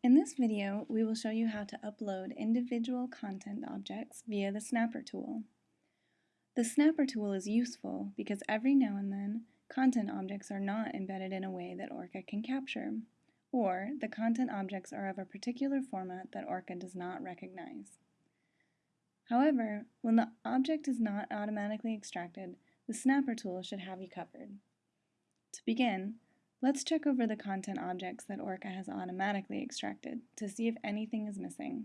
In this video, we will show you how to upload individual content objects via the Snapper tool. The Snapper tool is useful because every now and then, content objects are not embedded in a way that Orca can capture, or the content objects are of a particular format that Orca does not recognize. However, when the object is not automatically extracted, the Snapper tool should have you covered. To begin, let's check over the content objects that Orca has automatically extracted to see if anything is missing.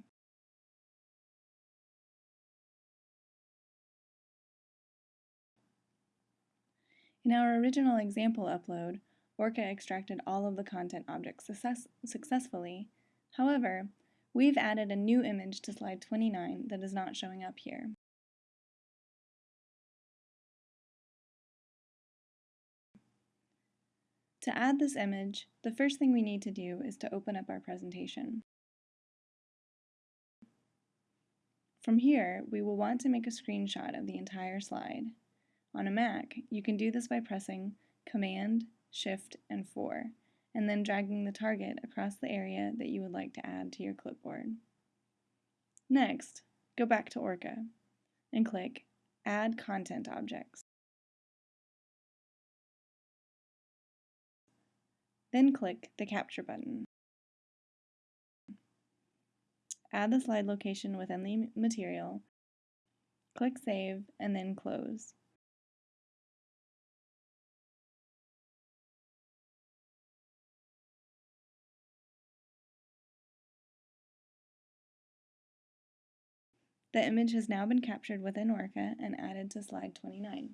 In our original example upload, Orca extracted all of the content objects success successfully. However, we've added a new image to slide 29 that is not showing up here. To add this image, the first thing we need to do is to open up our presentation. From here, we will want to make a screenshot of the entire slide. On a Mac, you can do this by pressing Command, Shift, and 4, and then dragging the target across the area that you would like to add to your clipboard. Next, go back to Orca and click Add Content Objects. Then click the Capture button. Add the slide location within the material, click Save, and then Close. The image has now been captured within Orca and added to slide 29.